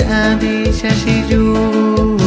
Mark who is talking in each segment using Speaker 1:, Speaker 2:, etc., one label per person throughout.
Speaker 1: أبي ششجون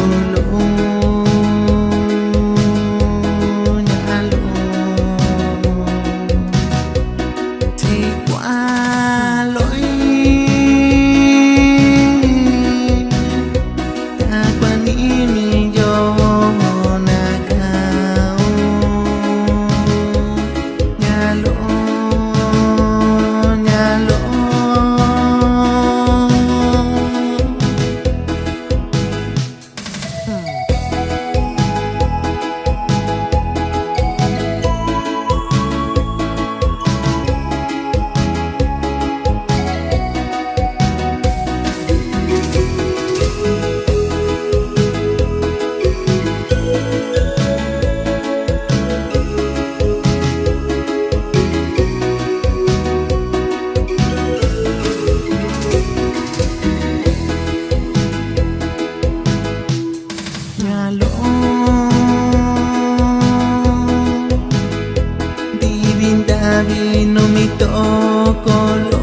Speaker 1: Divindavi no mi tocolo